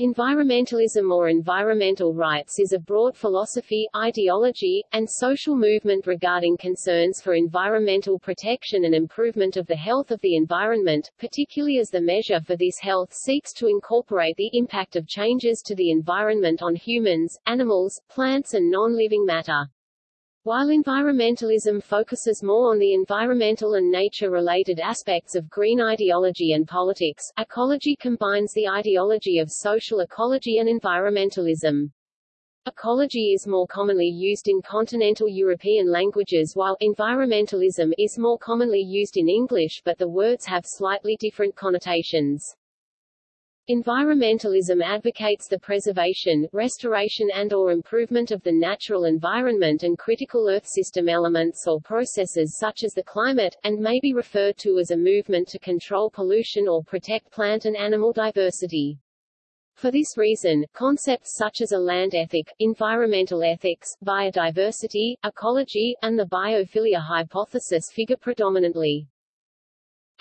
Environmentalism or environmental rights is a broad philosophy, ideology, and social movement regarding concerns for environmental protection and improvement of the health of the environment, particularly as the measure for this health seeks to incorporate the impact of changes to the environment on humans, animals, plants and non-living matter. While environmentalism focuses more on the environmental and nature-related aspects of green ideology and politics, ecology combines the ideology of social ecology and environmentalism. Ecology is more commonly used in continental European languages while environmentalism is more commonly used in English but the words have slightly different connotations. Environmentalism advocates the preservation, restoration and or improvement of the natural environment and critical Earth system elements or processes such as the climate, and may be referred to as a movement to control pollution or protect plant and animal diversity. For this reason, concepts such as a land ethic, environmental ethics, biodiversity, ecology, and the biophilia hypothesis figure predominantly.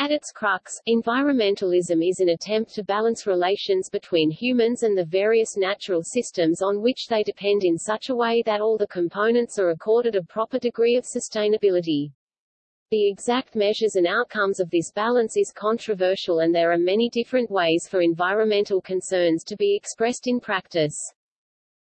At its crux, environmentalism is an attempt to balance relations between humans and the various natural systems on which they depend in such a way that all the components are accorded a proper degree of sustainability. The exact measures and outcomes of this balance is controversial and there are many different ways for environmental concerns to be expressed in practice.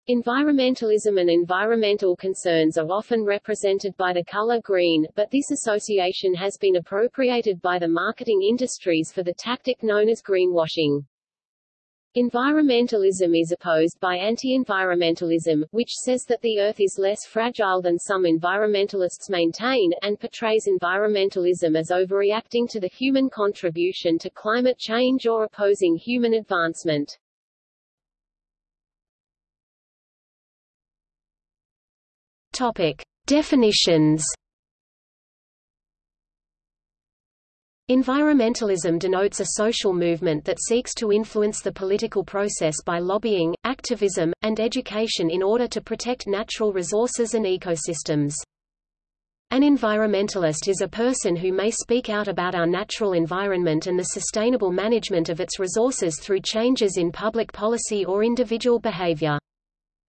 Environmentalism and environmental concerns are often represented by the color green, but this association has been appropriated by the marketing industries for the tactic known as greenwashing. Environmentalism is opposed by anti-environmentalism, which says that the Earth is less fragile than some environmentalists maintain, and portrays environmentalism as overreacting to the human contribution to climate change or opposing human advancement. Topic: Definitions. Environmentalism denotes a social movement that seeks to influence the political process by lobbying, activism, and education in order to protect natural resources and ecosystems. An environmentalist is a person who may speak out about our natural environment and the sustainable management of its resources through changes in public policy or individual behavior.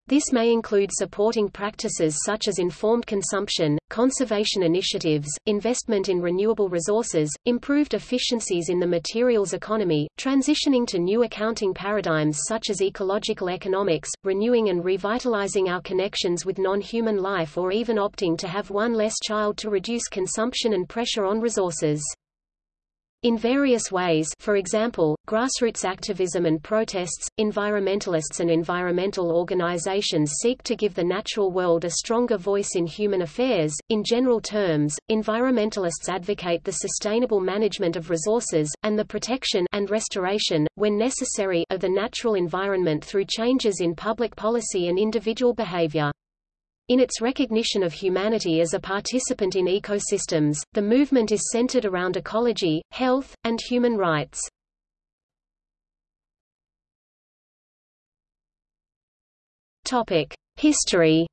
This may include supporting practices such as informed consumption, conservation initiatives, investment in renewable resources, improved efficiencies in the materials economy, transitioning to new accounting paradigms such as ecological economics, renewing and revitalizing our connections with non-human life or even opting to have one less child to reduce consumption and pressure on resources. In various ways for example, grassroots activism and protests, environmentalists and environmental organizations seek to give the natural world a stronger voice in human affairs. In general terms, environmentalists advocate the sustainable management of resources, and the protection and restoration, when necessary, of the natural environment through changes in public policy and individual behavior. In its recognition of humanity as a participant in ecosystems, the movement is centered around ecology, health, and human rights. History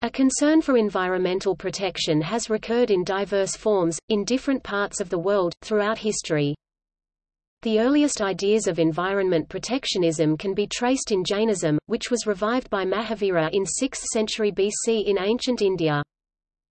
A concern for environmental protection has recurred in diverse forms, in different parts of the world, throughout history. The earliest ideas of environment protectionism can be traced in Jainism, which was revived by Mahavira in 6th century BC in ancient India.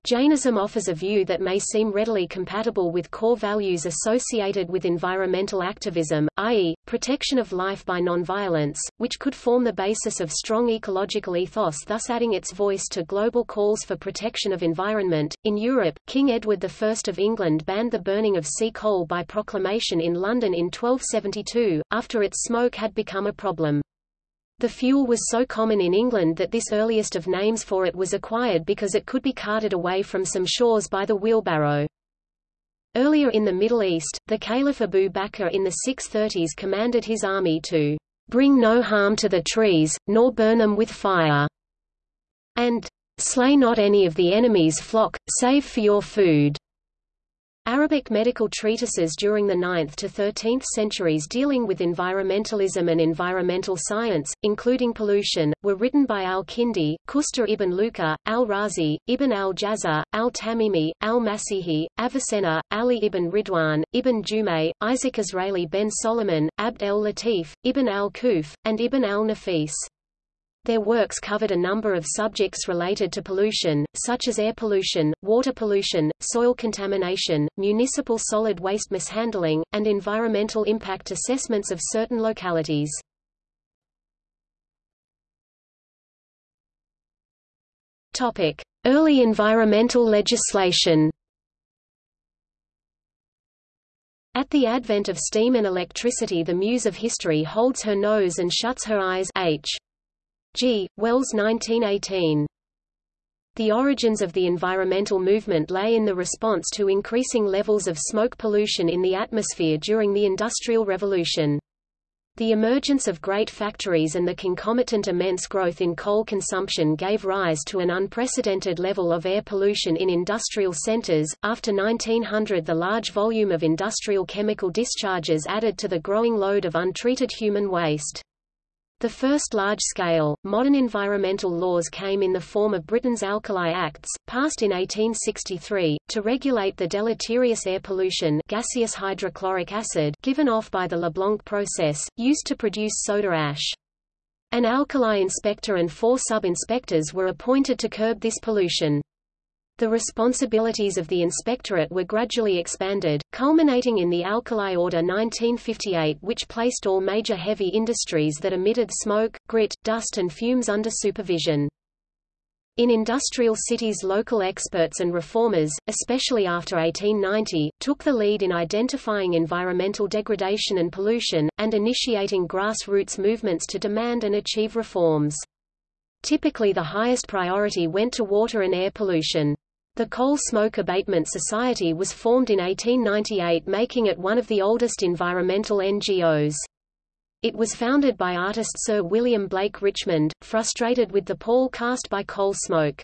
Jainism offers a view that may seem readily compatible with core values associated with environmental activism, i.e., protection of life by nonviolence, which could form the basis of strong ecological ethos thus adding its voice to global calls for protection of environment. In Europe, King Edward I of England banned the burning of sea coal by proclamation in London in 1272, after its smoke had become a problem. The fuel was so common in England that this earliest of names for it was acquired because it could be carted away from some shores by the wheelbarrow. Earlier in the Middle East, the Caliph Abu Bakr in the 630s commanded his army to bring no harm to the trees, nor burn them with fire, and slay not any of the enemy's flock, save for your food. Arabic medical treatises during the 9th to 13th centuries dealing with environmentalism and environmental science, including pollution, were written by al-Kindi, Qusta ibn Luqa, al-Razi, ibn al-Jazzar, al-Tamimi, al-Masihi, Avicenna, Ali ibn Ridwan, ibn Jumay, Isaac Israeli ben Solomon, Abd el-Latif, ibn al-Quff, and ibn al-Nafis. Their works covered a number of subjects related to pollution, such as air pollution, water pollution, soil contamination, municipal solid waste mishandling, and environmental impact assessments of certain localities. Early environmental legislation. At the advent of steam and electricity the muse of history holds her nose and shuts her eyes H. G. Wells 1918. The origins of the environmental movement lay in the response to increasing levels of smoke pollution in the atmosphere during the Industrial Revolution. The emergence of great factories and the concomitant immense growth in coal consumption gave rise to an unprecedented level of air pollution in industrial centers. After 1900, the large volume of industrial chemical discharges added to the growing load of untreated human waste. The first large-scale, modern environmental laws came in the form of Britain's Alkali Acts, passed in 1863, to regulate the deleterious air pollution gaseous hydrochloric acid given off by the Leblanc process, used to produce soda ash. An alkali inspector and four sub-inspectors were appointed to curb this pollution. The responsibilities of the inspectorate were gradually expanded, culminating in the Alkali Order 1958 which placed all major heavy industries that emitted smoke, grit, dust and fumes under supervision. In industrial cities local experts and reformers, especially after 1890, took the lead in identifying environmental degradation and pollution, and initiating grassroots movements to demand and achieve reforms. Typically the highest priority went to water and air pollution. The Coal Smoke Abatement Society was formed in 1898 making it one of the oldest environmental NGOs. It was founded by artist Sir William Blake Richmond, frustrated with the pall cast by coal smoke.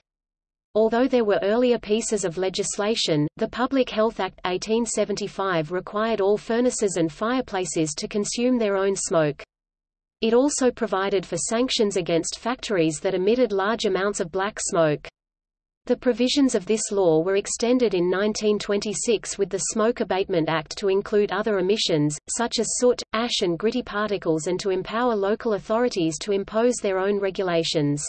Although there were earlier pieces of legislation, the Public Health Act 1875 required all furnaces and fireplaces to consume their own smoke. It also provided for sanctions against factories that emitted large amounts of black smoke. The provisions of this law were extended in 1926 with the Smoke Abatement Act to include other emissions, such as soot, ash and gritty particles and to empower local authorities to impose their own regulations.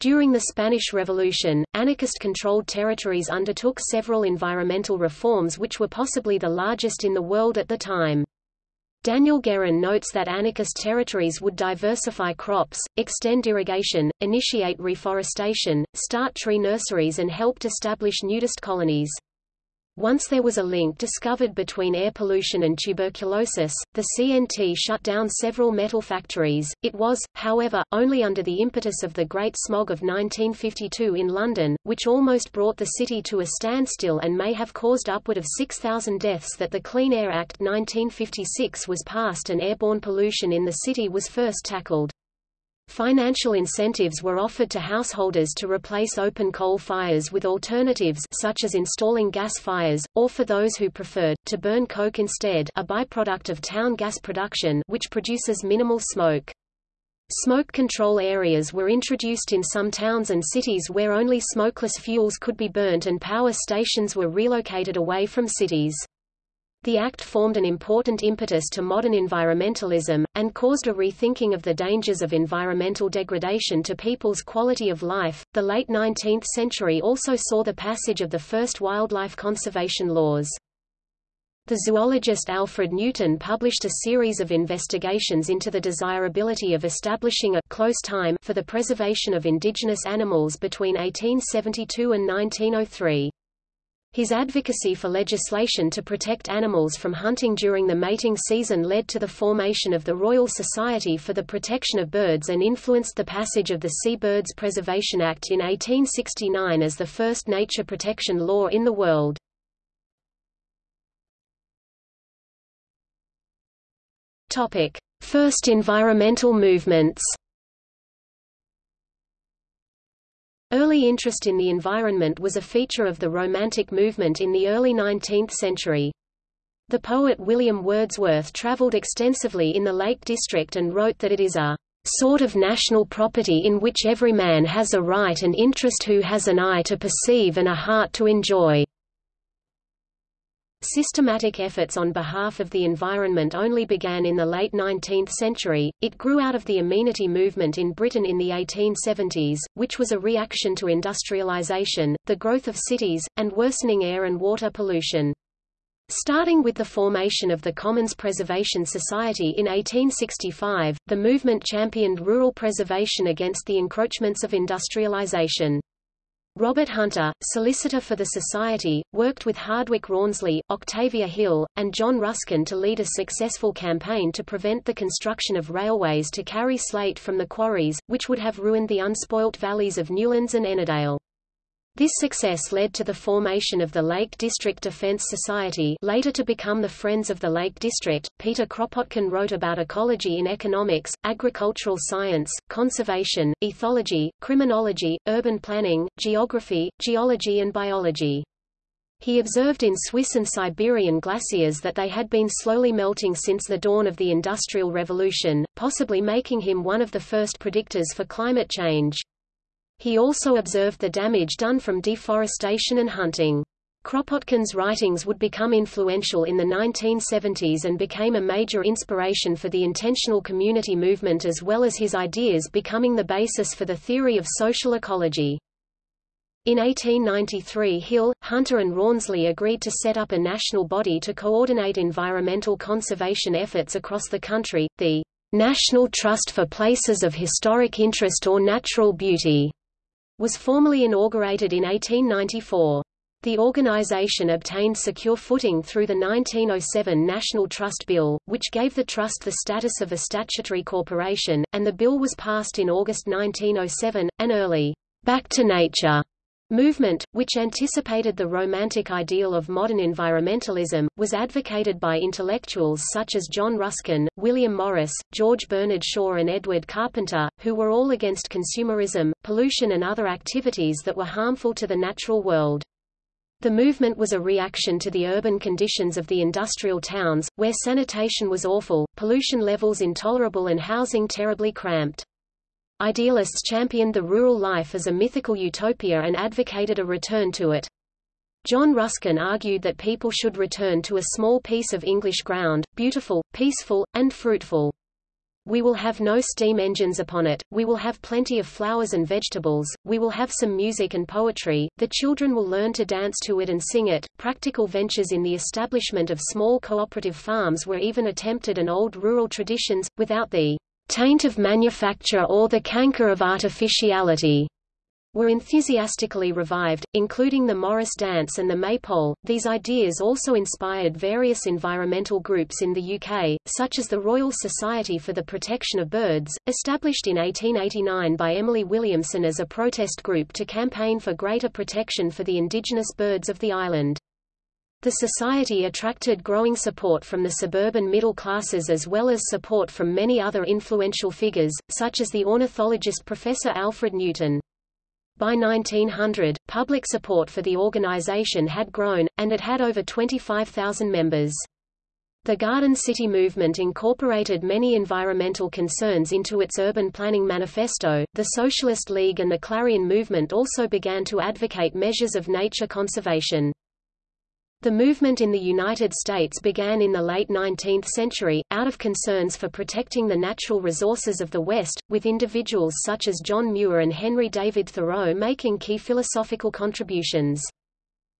During the Spanish Revolution, anarchist-controlled territories undertook several environmental reforms which were possibly the largest in the world at the time. Daniel Guerin notes that anarchist territories would diversify crops, extend irrigation, initiate reforestation, start tree nurseries and helped establish nudist colonies. Once there was a link discovered between air pollution and tuberculosis, the CNT shut down several metal factories. It was, however, only under the impetus of the Great Smog of 1952 in London, which almost brought the city to a standstill and may have caused upward of 6,000 deaths that the Clean Air Act 1956 was passed and airborne pollution in the city was first tackled. Financial incentives were offered to householders to replace open coal fires with alternatives such as installing gas fires, or for those who preferred, to burn coke instead a byproduct of town gas production which produces minimal smoke. Smoke control areas were introduced in some towns and cities where only smokeless fuels could be burnt and power stations were relocated away from cities. The Act formed an important impetus to modern environmentalism, and caused a rethinking of the dangers of environmental degradation to people's quality of life. The late 19th century also saw the passage of the first wildlife conservation laws. The zoologist Alfred Newton published a series of investigations into the desirability of establishing a close time for the preservation of indigenous animals between 1872 and 1903. His advocacy for legislation to protect animals from hunting during the mating season led to the formation of the Royal Society for the Protection of Birds and influenced the passage of the Sea Birds Preservation Act in 1869 as the first nature protection law in the world. First environmental movements. Early interest in the environment was a feature of the Romantic movement in the early 19th century. The poet William Wordsworth travelled extensively in the Lake District and wrote that it is a sort of national property in which every man has a right and interest who has an eye to perceive and a heart to enjoy. Systematic efforts on behalf of the environment only began in the late 19th century, it grew out of the amenity movement in Britain in the 1870s, which was a reaction to industrialization, the growth of cities, and worsening air and water pollution. Starting with the formation of the Commons Preservation Society in 1865, the movement championed rural preservation against the encroachments of industrialization. Robert Hunter, solicitor for the Society, worked with Hardwicke Rawnsley, Octavia Hill, and John Ruskin to lead a successful campaign to prevent the construction of railways to carry slate from the quarries, which would have ruined the unspoilt valleys of Newlands and Ennerdale. This success led to the formation of the Lake District Defense Society later to become the Friends of the Lake District. Peter Kropotkin wrote about ecology in economics, agricultural science, conservation, ethology, criminology, urban planning, geography, geology and biology. He observed in Swiss and Siberian glaciers that they had been slowly melting since the dawn of the Industrial Revolution, possibly making him one of the first predictors for climate change. He also observed the damage done from deforestation and hunting. Kropotkin's writings would become influential in the 1970s and became a major inspiration for the intentional community movement as well as his ideas becoming the basis for the theory of social ecology. In 1893 Hill, Hunter and Rawnsley agreed to set up a national body to coordinate environmental conservation efforts across the country, the National Trust for Places of Historic Interest or Natural Beauty was formally inaugurated in 1894. The organization obtained secure footing through the 1907 National Trust Bill, which gave the trust the status of a statutory corporation, and the bill was passed in August 1907. An early back to nature movement, which anticipated the romantic ideal of modern environmentalism, was advocated by intellectuals such as John Ruskin, William Morris, George Bernard Shaw and Edward Carpenter, who were all against consumerism, pollution and other activities that were harmful to the natural world. The movement was a reaction to the urban conditions of the industrial towns, where sanitation was awful, pollution levels intolerable and housing terribly cramped. Idealists championed the rural life as a mythical utopia and advocated a return to it. John Ruskin argued that people should return to a small piece of English ground, beautiful, peaceful, and fruitful. We will have no steam engines upon it, we will have plenty of flowers and vegetables, we will have some music and poetry, the children will learn to dance to it and sing it. Practical ventures in the establishment of small cooperative farms were even attempted and old rural traditions, without the taint of manufacture or the canker of artificiality were enthusiastically revived, including the Morris dance and the maypole. These ideas also inspired various environmental groups in the UK, such as the Royal Society for the Protection of Birds, established in 1889 by Emily Williamson as a protest group to campaign for greater protection for the indigenous birds of the island. The society attracted growing support from the suburban middle classes as well as support from many other influential figures, such as the ornithologist Professor Alfred Newton. By 1900, public support for the organization had grown, and it had over 25,000 members. The Garden City movement incorporated many environmental concerns into its urban planning manifesto. The Socialist League and the Clarion movement also began to advocate measures of nature conservation. The movement in the United States began in the late 19th century, out of concerns for protecting the natural resources of the West, with individuals such as John Muir and Henry David Thoreau making key philosophical contributions.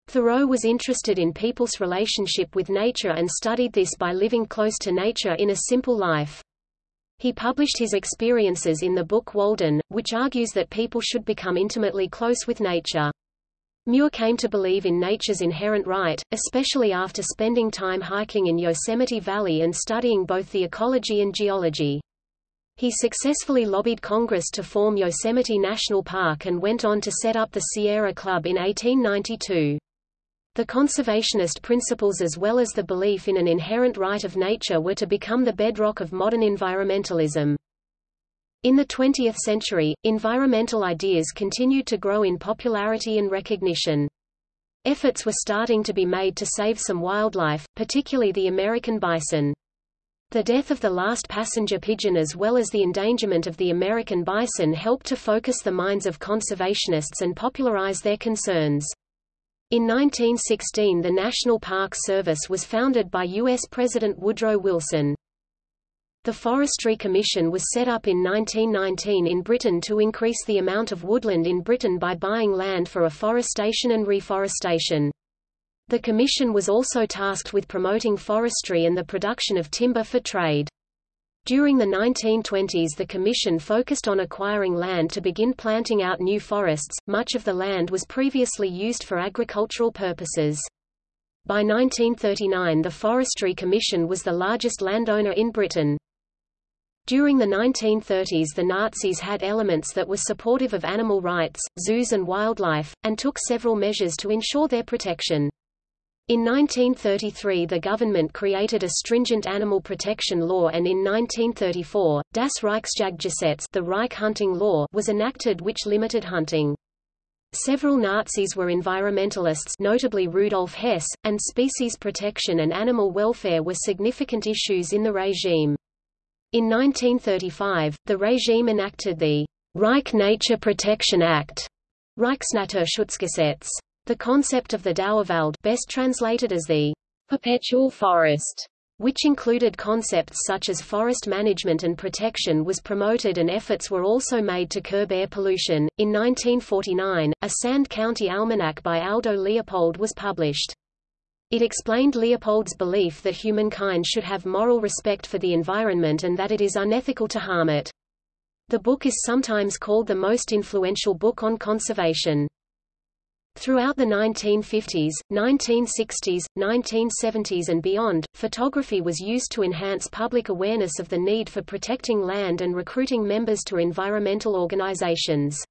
Thoreau was interested in people's relationship with nature and studied this by living close to nature in a simple life. He published his experiences in the book Walden, which argues that people should become intimately close with nature. Muir came to believe in nature's inherent right, especially after spending time hiking in Yosemite Valley and studying both the ecology and geology. He successfully lobbied Congress to form Yosemite National Park and went on to set up the Sierra Club in 1892. The conservationist principles as well as the belief in an inherent right of nature were to become the bedrock of modern environmentalism. In the 20th century, environmental ideas continued to grow in popularity and recognition. Efforts were starting to be made to save some wildlife, particularly the American bison. The death of the last passenger pigeon as well as the endangerment of the American bison helped to focus the minds of conservationists and popularize their concerns. In 1916 the National Park Service was founded by U.S. President Woodrow Wilson. The Forestry Commission was set up in 1919 in Britain to increase the amount of woodland in Britain by buying land for afforestation and reforestation. The Commission was also tasked with promoting forestry and the production of timber for trade. During the 1920s the Commission focused on acquiring land to begin planting out new forests, much of the land was previously used for agricultural purposes. By 1939 the Forestry Commission was the largest landowner in Britain. During the 1930s the Nazis had elements that were supportive of animal rights, zoos and wildlife, and took several measures to ensure their protection. In 1933 the government created a stringent animal protection law and in 1934, Das Reichsjagdgesetz the Reich hunting law was enacted which limited hunting. Several Nazis were environmentalists notably Rudolf Hess, and species protection and animal welfare were significant issues in the regime. In 1935, the regime enacted the Reich Nature Protection Act, Reichsnaturschutzgesetz. The concept of the Dauerwald best translated as the perpetual forest, which included concepts such as forest management and protection was promoted and efforts were also made to curb air pollution. In 1949, a Sand County Almanac by Aldo Leopold was published. It explained Leopold's belief that humankind should have moral respect for the environment and that it is unethical to harm it. The book is sometimes called the most influential book on conservation. Throughout the 1950s, 1960s, 1970s and beyond, photography was used to enhance public awareness of the need for protecting land and recruiting members to environmental organizations.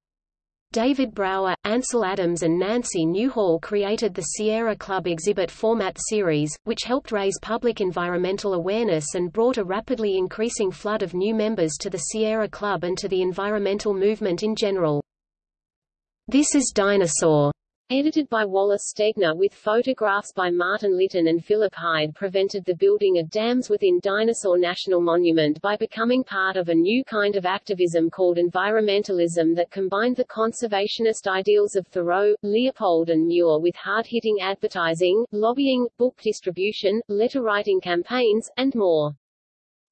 David Brower, Ansel Adams and Nancy Newhall created the Sierra Club exhibit format series, which helped raise public environmental awareness and brought a rapidly increasing flood of new members to the Sierra Club and to the environmental movement in general. This is Dinosaur Edited by Wallace Stegner with photographs by Martin Litton and Philip Hyde prevented the building of dams within Dinosaur National Monument by becoming part of a new kind of activism called environmentalism that combined the conservationist ideals of Thoreau, Leopold and Muir with hard-hitting advertising, lobbying, book distribution, letter-writing campaigns, and more.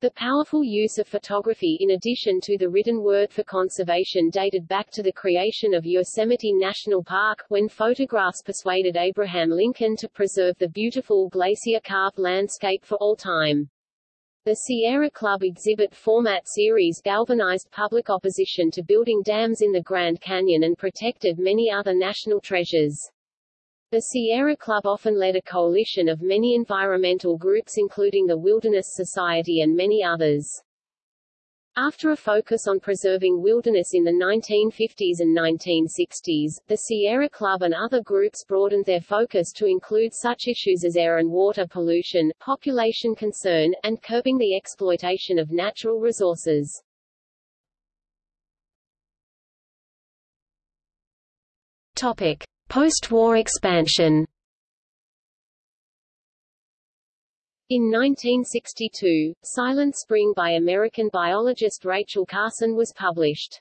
The powerful use of photography in addition to the written word for conservation dated back to the creation of Yosemite National Park, when photographs persuaded Abraham Lincoln to preserve the beautiful glacier-carved landscape for all time. The Sierra Club exhibit format series galvanized public opposition to building dams in the Grand Canyon and protected many other national treasures. The Sierra Club often led a coalition of many environmental groups including the Wilderness Society and many others. After a focus on preserving wilderness in the 1950s and 1960s, the Sierra Club and other groups broadened their focus to include such issues as air and water pollution, population concern, and curbing the exploitation of natural resources. Topic. Post-war expansion In 1962, Silent Spring by American biologist Rachel Carson was published.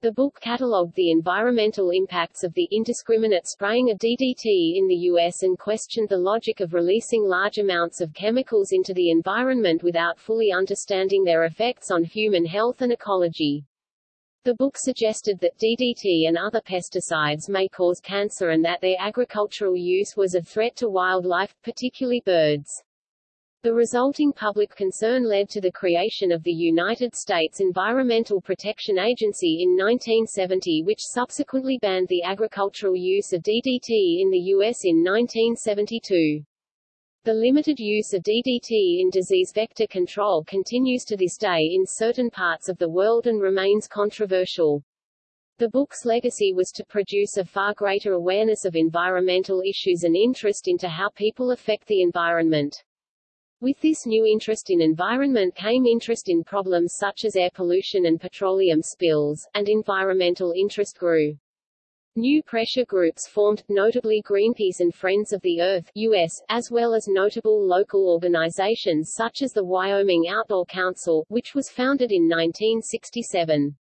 The book catalogued the environmental impacts of the indiscriminate spraying of DDT in the U.S. and questioned the logic of releasing large amounts of chemicals into the environment without fully understanding their effects on human health and ecology. The book suggested that DDT and other pesticides may cause cancer and that their agricultural use was a threat to wildlife, particularly birds. The resulting public concern led to the creation of the United States Environmental Protection Agency in 1970 which subsequently banned the agricultural use of DDT in the U.S. in 1972. The limited use of DDT in disease vector control continues to this day in certain parts of the world and remains controversial. The book's legacy was to produce a far greater awareness of environmental issues and interest into how people affect the environment. With this new interest in environment came interest in problems such as air pollution and petroleum spills, and environmental interest grew. New pressure groups formed, notably Greenpeace and Friends of the Earth US, as well as notable local organizations such as the Wyoming Outdoor Council, which was founded in 1967.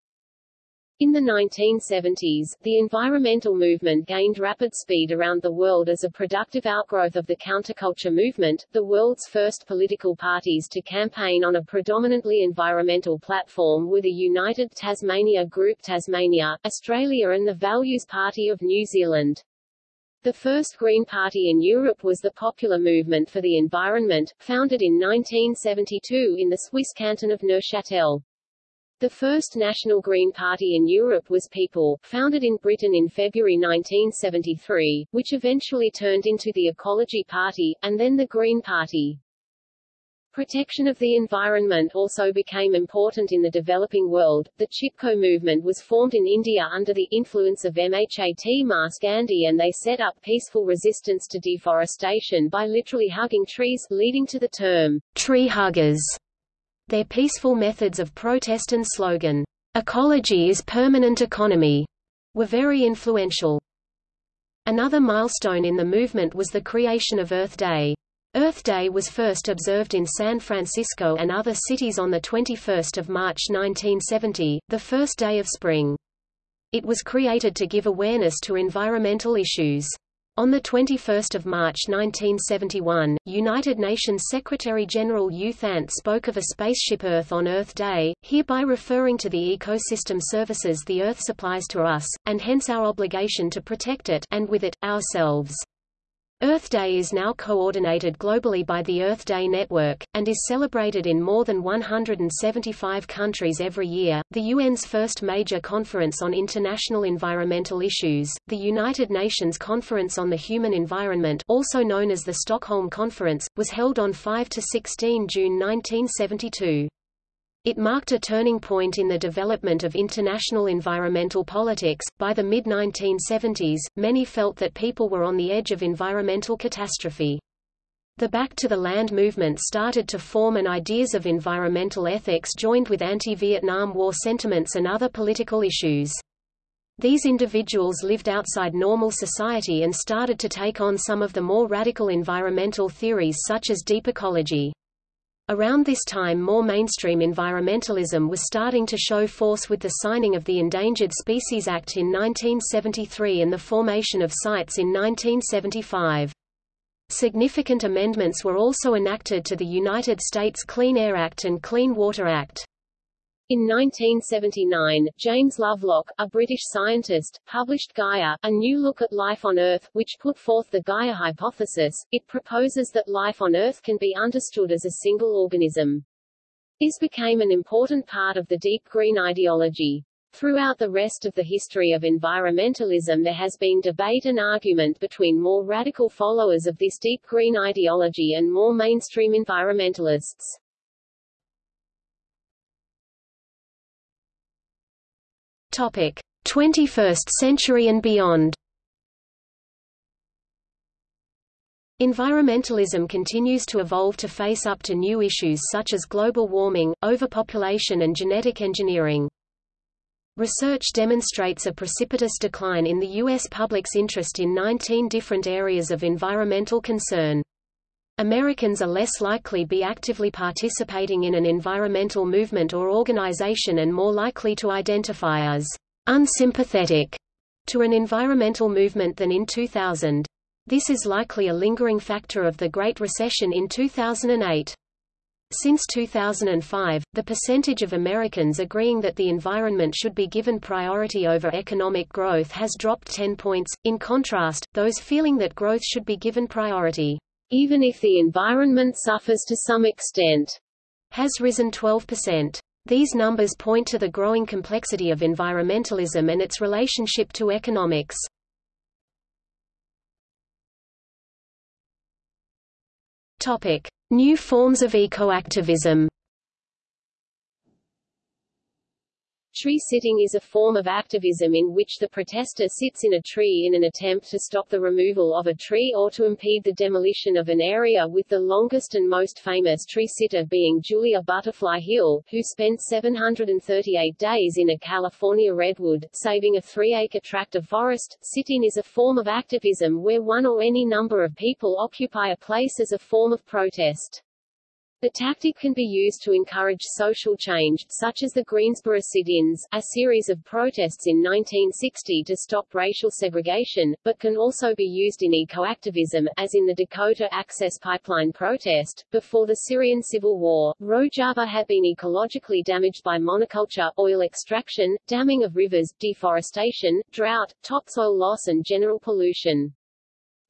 In the 1970s, the environmental movement gained rapid speed around the world as a productive outgrowth of the counterculture movement, the world's first political parties to campaign on a predominantly environmental platform were the United Tasmania Group Tasmania, Australia and the Values Party of New Zealand. The first Green Party in Europe was the Popular Movement for the Environment, founded in 1972 in the Swiss canton of Neuchâtel. The first National Green Party in Europe was People, founded in Britain in February 1973, which eventually turned into the Ecology Party, and then the Green Party. Protection of the environment also became important in the developing world. The Chipko movement was formed in India under the influence of Mahatma Gandhi and they set up peaceful resistance to deforestation by literally hugging trees, leading to the term tree huggers. Their peaceful methods of protest and slogan, "'Ecology is permanent economy' were very influential. Another milestone in the movement was the creation of Earth Day. Earth Day was first observed in San Francisco and other cities on 21 March 1970, the first day of spring. It was created to give awareness to environmental issues. On 21 March 1971, United Nations Secretary-General U Thant spoke of a spaceship Earth on Earth Day, hereby referring to the ecosystem services the Earth supplies to us, and hence our obligation to protect it and with it, ourselves. Earth Day is now coordinated globally by the Earth Day Network, and is celebrated in more than 175 countries every year. The UN's first major conference on international environmental issues, the United Nations Conference on the Human Environment, also known as the Stockholm Conference, was held on 5 to 16 June 1972. It marked a turning point in the development of international environmental politics. By the mid 1970s, many felt that people were on the edge of environmental catastrophe. The Back to the Land movement started to form and ideas of environmental ethics joined with anti-Vietnam War sentiments and other political issues. These individuals lived outside normal society and started to take on some of the more radical environmental theories such as deep ecology. Around this time more mainstream environmentalism was starting to show force with the signing of the Endangered Species Act in 1973 and the formation of CITES in 1975. Significant amendments were also enacted to the United States Clean Air Act and Clean Water Act. In 1979, James Lovelock, a British scientist, published Gaia, A New Look at Life on Earth, which put forth the Gaia hypothesis. It proposes that life on Earth can be understood as a single organism. This became an important part of the deep green ideology. Throughout the rest of the history of environmentalism there has been debate and argument between more radical followers of this deep green ideology and more mainstream environmentalists. Topic: 21st century and beyond. Environmentalism continues to evolve to face up to new issues such as global warming, overpopulation and genetic engineering. Research demonstrates a precipitous decline in the U.S. public's interest in 19 different areas of environmental concern. Americans are less likely to be actively participating in an environmental movement or organization and more likely to identify as unsympathetic to an environmental movement than in 2000. This is likely a lingering factor of the Great Recession in 2008. Since 2005, the percentage of Americans agreeing that the environment should be given priority over economic growth has dropped 10 points. In contrast, those feeling that growth should be given priority even if the environment suffers to some extent, has risen 12%. These numbers point to the growing complexity of environmentalism and its relationship to economics. Topic: New forms of ecoactivism. Tree sitting is a form of activism in which the protester sits in a tree in an attempt to stop the removal of a tree or to impede the demolition of an area with the longest and most famous tree sitter being Julia Butterfly Hill, who spent 738 days in a California redwood, saving a three-acre tract of forest. Sit-in is a form of activism where one or any number of people occupy a place as a form of protest. The tactic can be used to encourage social change, such as the Greensboro sit-ins, a series of protests in 1960 to stop racial segregation, but can also be used in ecoactivism, as in the Dakota Access Pipeline protest. Before the Syrian civil war, Rojava had been ecologically damaged by monoculture, oil extraction, damming of rivers, deforestation, drought, topsoil loss and general pollution.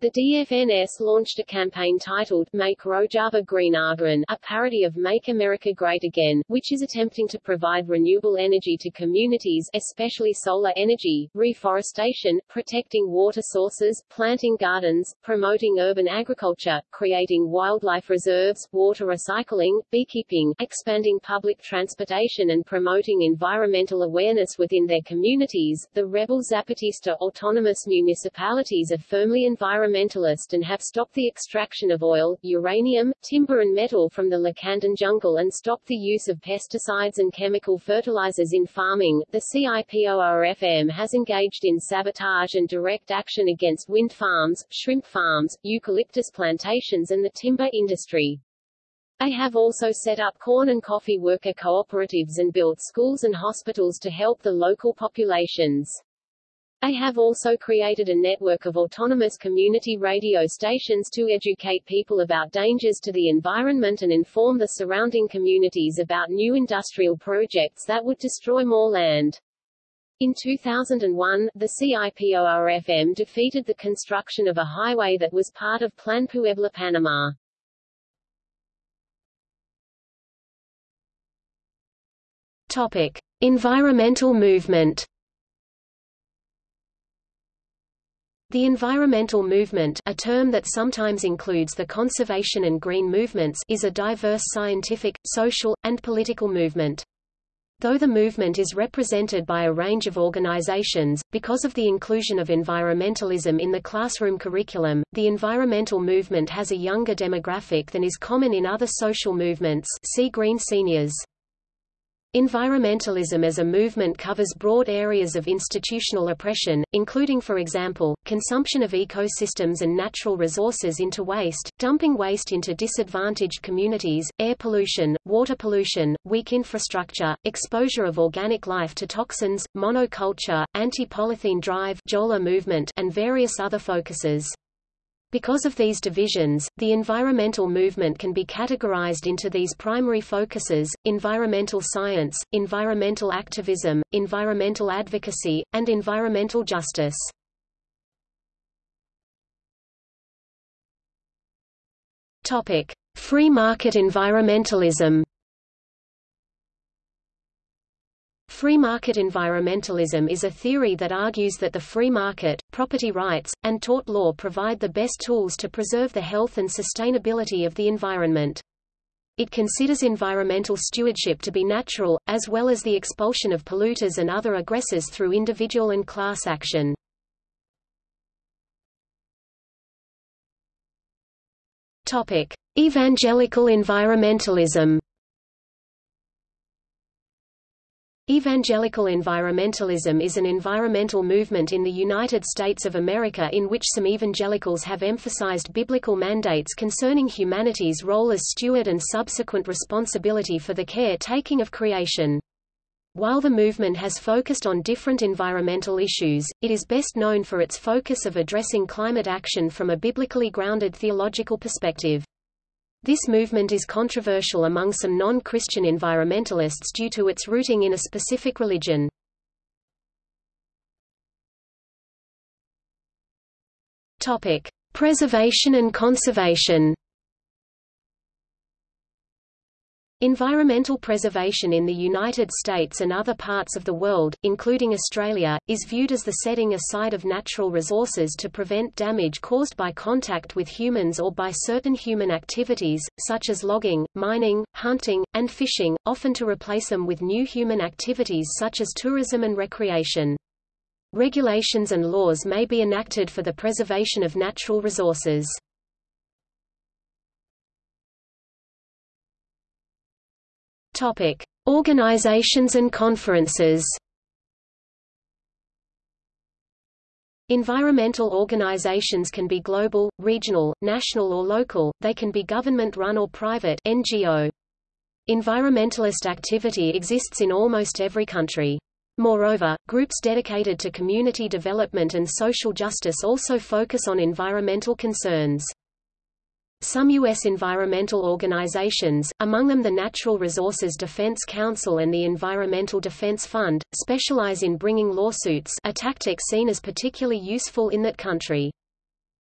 The DFNS launched a campaign titled Make Rojava Green Again, a parody of Make America Great Again, which is attempting to provide renewable energy to communities especially solar energy, reforestation, protecting water sources, planting gardens, promoting urban agriculture, creating wildlife reserves, water recycling, beekeeping, expanding public transportation and promoting environmental awareness within their communities. The rebel Zapatista autonomous municipalities are firmly environmental environmentalist and have stopped the extraction of oil, uranium, timber and metal from the Lacandon jungle and stopped the use of pesticides and chemical fertilizers in farming. The CIPORFM has engaged in sabotage and direct action against wind farms, shrimp farms, eucalyptus plantations and the timber industry. They have also set up corn and coffee worker cooperatives and built schools and hospitals to help the local populations. They have also created a network of autonomous community radio stations to educate people about dangers to the environment and inform the surrounding communities about new industrial projects that would destroy more land. In 2001, the CIPORFM defeated the construction of a highway that was part of Plan Puebla Panama. Topic: Environmental movement. The environmental movement a term that sometimes includes the conservation and green movements is a diverse scientific, social, and political movement. Though the movement is represented by a range of organizations, because of the inclusion of environmentalism in the classroom curriculum, the environmental movement has a younger demographic than is common in other social movements see Green Seniors. Environmentalism as a movement covers broad areas of institutional oppression, including for example, consumption of ecosystems and natural resources into waste, dumping waste into disadvantaged communities, air pollution, water pollution, weak infrastructure, exposure of organic life to toxins, monoculture, anti-polythene drive movement and various other focuses. Because of these divisions, the environmental movement can be categorized into these primary focuses, environmental science, environmental activism, environmental advocacy, and environmental justice. Topic. Free market environmentalism Free market environmentalism is a theory that argues that the free market, property rights, and tort law provide the best tools to preserve the health and sustainability of the environment. It considers environmental stewardship to be natural, as well as the expulsion of polluters and other aggressors through individual and class action. Evangelical environmentalism Evangelical environmentalism is an environmental movement in the United States of America in which some evangelicals have emphasized biblical mandates concerning humanity's role as steward and subsequent responsibility for the care-taking of creation. While the movement has focused on different environmental issues, it is best known for its focus of addressing climate action from a biblically grounded theological perspective. This movement is controversial among some non-Christian environmentalists due to its rooting in a specific religion. Topic: Preservation and conservation. Environmental preservation in the United States and other parts of the world, including Australia, is viewed as the setting aside of natural resources to prevent damage caused by contact with humans or by certain human activities, such as logging, mining, hunting, and fishing, often to replace them with new human activities such as tourism and recreation. Regulations and laws may be enacted for the preservation of natural resources. Topic: Organizations and conferences. Environmental organizations can be global, regional, national or local, they can be government-run or private NGO. Environmentalist activity exists in almost every country. Moreover, groups dedicated to community development and social justice also focus on environmental concerns. Some U.S. environmental organizations, among them the Natural Resources Defense Council and the Environmental Defense Fund, specialize in bringing lawsuits a tactic seen as particularly useful in that country.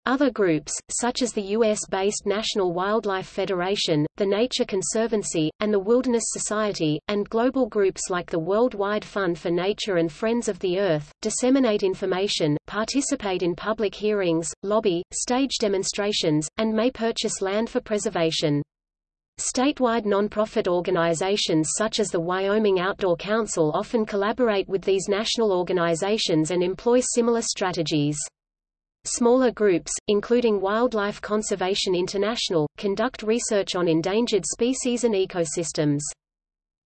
Other groups, such as the U.S.-based National Wildlife Federation, the Nature Conservancy, and the Wilderness Society, and global groups like the Worldwide Fund for Nature and Friends of the Earth, disseminate information, participate in public hearings, lobby, stage demonstrations, and may purchase land for preservation. Statewide nonprofit organizations such as the Wyoming Outdoor Council often collaborate with these national organizations and employ similar strategies. Smaller groups, including Wildlife Conservation International, conduct research on endangered species and ecosystems.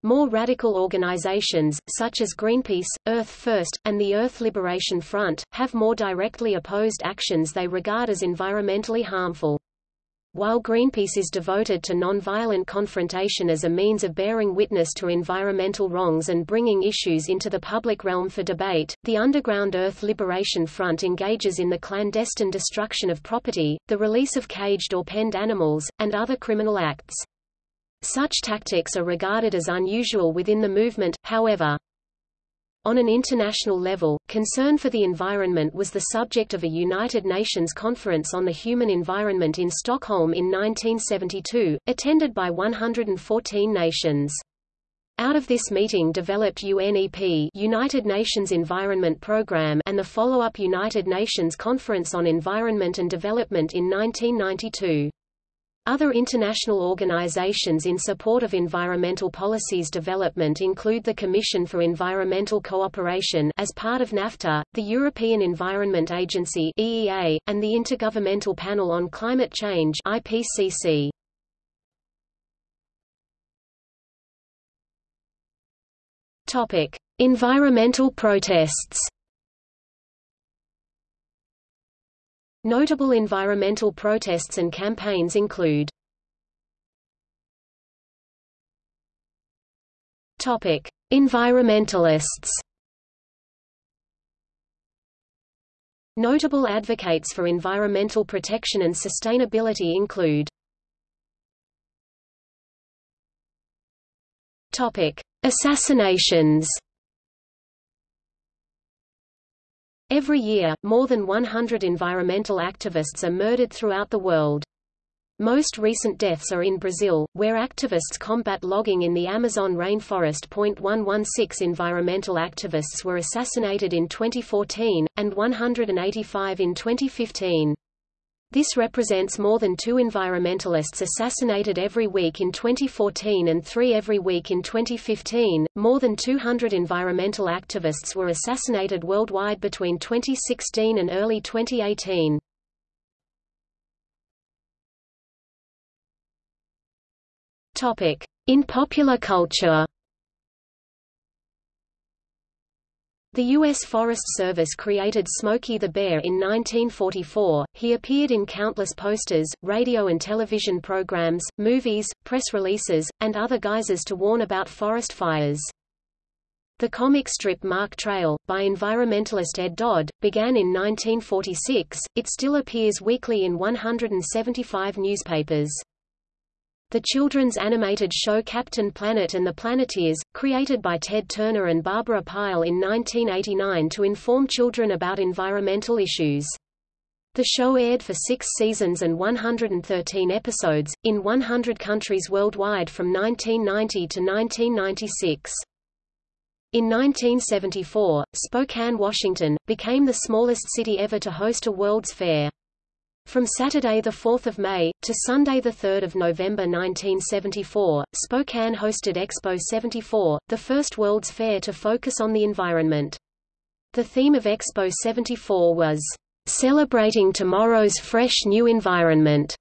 More radical organizations, such as Greenpeace, Earth First, and the Earth Liberation Front, have more directly opposed actions they regard as environmentally harmful. While Greenpeace is devoted to non-violent confrontation as a means of bearing witness to environmental wrongs and bringing issues into the public realm for debate, the Underground Earth Liberation Front engages in the clandestine destruction of property, the release of caged or penned animals, and other criminal acts. Such tactics are regarded as unusual within the movement, however. On an international level, concern for the environment was the subject of a United Nations Conference on the Human Environment in Stockholm in 1972, attended by 114 nations. Out of this meeting developed UNEP United Nations Environment Programme and the follow-up United Nations Conference on Environment and Development in 1992. Other international organizations in support of environmental policies development include the Commission for Environmental Cooperation as part of NAFTA, the European Environment Agency EEA, and the Intergovernmental Panel on Climate Change IPCC. Topic: Environmental protests. Notable environmental protests and campaigns include Topic: Environmentalists. Notable advocates for environmental protection and sustainability include Topic: Assassinations. Every year, more than 100 environmental activists are murdered throughout the world. Most recent deaths are in Brazil, where activists combat logging in the Amazon rainforest. 116 environmental activists were assassinated in 2014, and 185 in 2015. This represents more than two environmentalists assassinated every week in 2014 and three every week in 2015. More than 200 environmental activists were assassinated worldwide between 2016 and early 2018. Topic: In popular culture. The U.S. Forest Service created Smokey the Bear in 1944. He appeared in countless posters, radio and television programs, movies, press releases, and other guises to warn about forest fires. The comic strip Mark Trail, by environmentalist Ed Dodd, began in 1946. It still appears weekly in 175 newspapers. The children's animated show Captain Planet and the Planeteers, created by Ted Turner and Barbara Pyle in 1989 to inform children about environmental issues. The show aired for six seasons and 113 episodes, in 100 countries worldwide from 1990 to 1996. In 1974, Spokane, Washington, became the smallest city ever to host a World's Fair. From Saturday 4 May, to Sunday 3 November 1974, Spokane hosted Expo 74, the first World's Fair to focus on the environment. The theme of Expo 74 was, Celebrating Tomorrow's Fresh New Environment.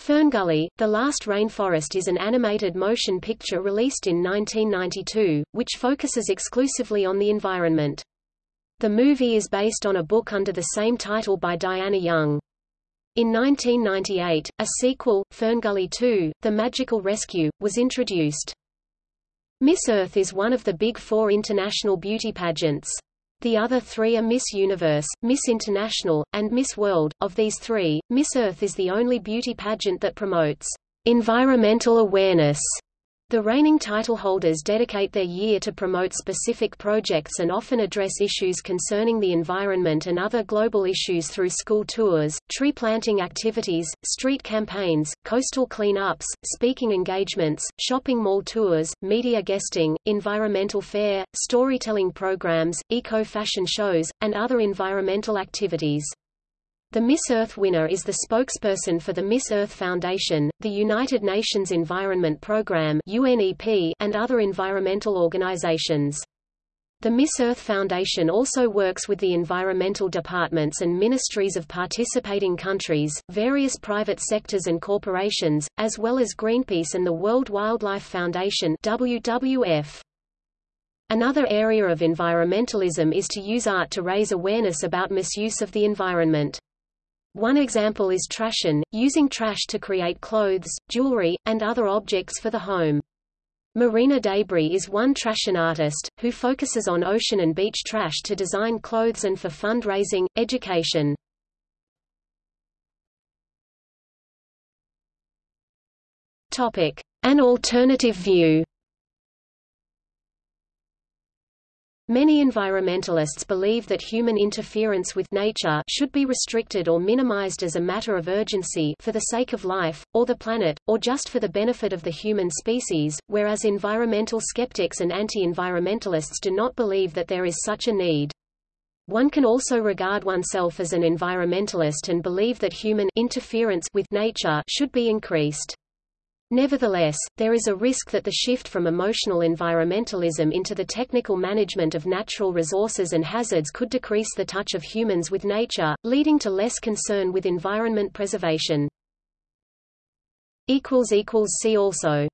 Ferngully, The Last Rainforest is an animated motion picture released in 1992, which focuses exclusively on the environment. The movie is based on a book under the same title by Diana Young. In 1998, a sequel, Ferngully 2, The Magical Rescue, was introduced. Miss Earth is one of the big four international beauty pageants. The other three are Miss Universe, Miss International, and Miss World. Of these three, Miss Earth is the only beauty pageant that promotes environmental awareness the reigning title holders dedicate their year to promote specific projects and often address issues concerning the environment and other global issues through school tours, tree planting activities, street campaigns, coastal cleanups, speaking engagements, shopping mall tours, media guesting, environmental fair, storytelling programs, eco-fashion shows, and other environmental activities. The Miss Earth winner is the spokesperson for the Miss Earth Foundation, the United Nations Environment Programme (UNEP), and other environmental organizations. The Miss Earth Foundation also works with the environmental departments and ministries of participating countries, various private sectors and corporations, as well as Greenpeace and the World Wildlife Foundation WWF. Another area of environmentalism is to use art to raise awareness about misuse of the environment. One example is trashion, using trash to create clothes, jewelry, and other objects for the home. Marina Debris is one trashion artist, who focuses on ocean and beach trash to design clothes and for fundraising, education. An alternative view Many environmentalists believe that human interference with nature should be restricted or minimized as a matter of urgency for the sake of life, or the planet, or just for the benefit of the human species, whereas environmental skeptics and anti-environmentalists do not believe that there is such a need. One can also regard oneself as an environmentalist and believe that human interference with nature should be increased. Nevertheless, there is a risk that the shift from emotional environmentalism into the technical management of natural resources and hazards could decrease the touch of humans with nature, leading to less concern with environment preservation. See also